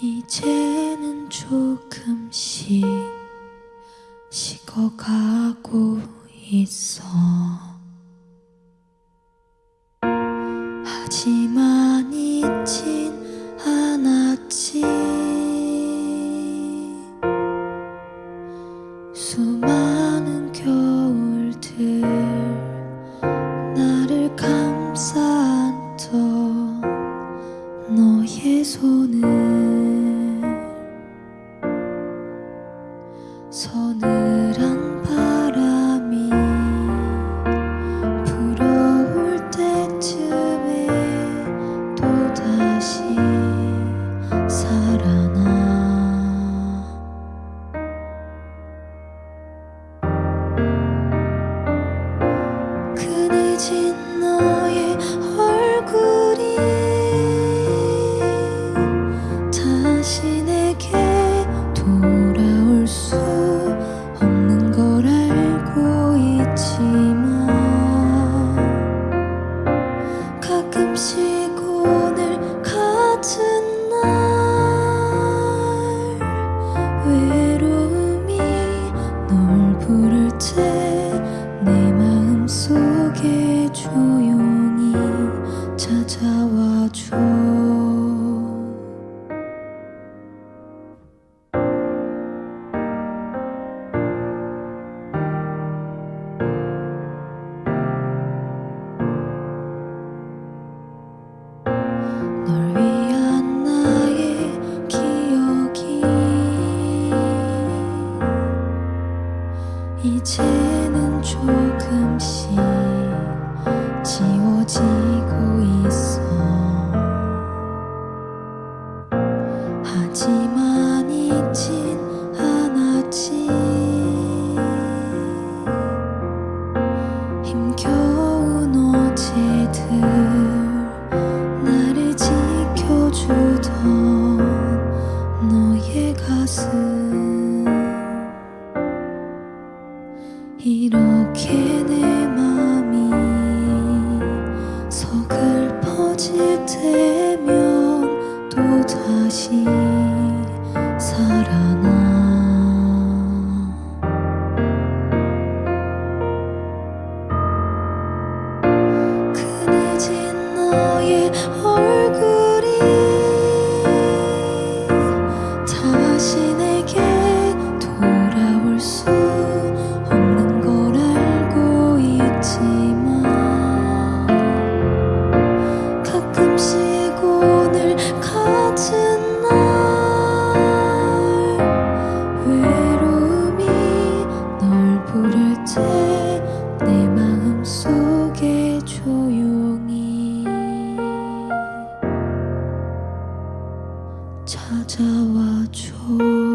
이제는 조금씩 식어가고 서늘한 바람이 불어올 때쯤에 또다시 살아나. 그늘진 너의 얼굴이 다시 내게 돌아 이제는 조금씩 지워지고 있어. 하지만 잊진 않았지. 힘겨운 어제들 나를 지켜주던 너의 가슴 부를 때 내 마음 속에 조용히 찾아와 줘.